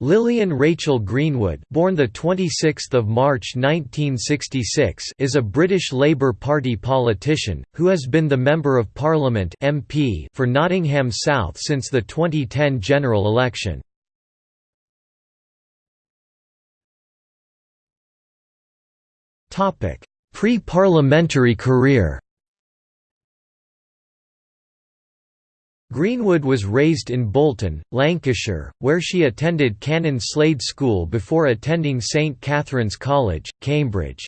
Lilian Rachel Greenwood, born the 26th of March 1966, is a British Labour Party politician who has been the Member of Parliament (MP) for Nottingham South since the 2010 general election. Topic: Pre-parliamentary career. Greenwood was raised in Bolton, Lancashire, where she attended Canon Slade School before attending St Catherine's College, Cambridge.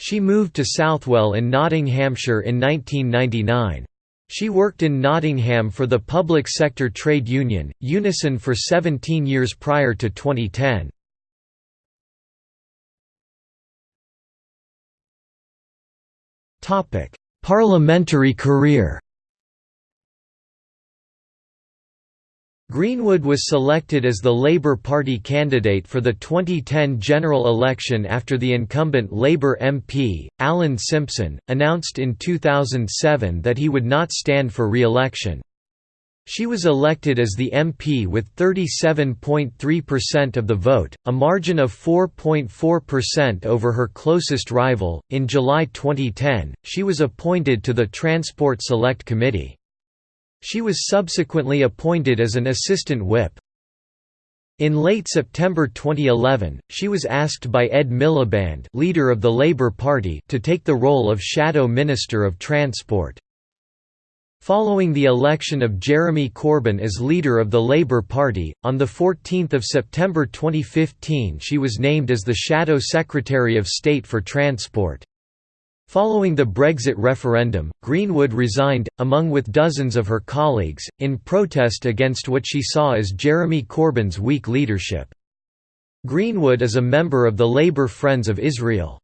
She moved to Southwell in Nottinghamshire in 1999. She worked in Nottingham for the public sector trade union, Unison for 17 years prior to 2010. Parliamentary career Greenwood was selected as the Labour Party candidate for the 2010 general election after the incumbent Labour MP, Alan Simpson, announced in 2007 that he would not stand for re-election. She was elected as the MP with 37.3% of the vote, a margin of 4.4% over her closest rival. In July 2010, she was appointed to the Transport Select Committee. She was subsequently appointed as an assistant whip. In late September 2011, she was asked by Ed Miliband leader of the Labour Party to take the role of Shadow Minister of Transport. Following the election of Jeremy Corbyn as leader of the Labour Party, on 14 September 2015 she was named as the Shadow Secretary of State for Transport. Following the Brexit referendum, Greenwood resigned, among with dozens of her colleagues, in protest against what she saw as Jeremy Corbyn's weak leadership. Greenwood is a member of the Labour Friends of Israel.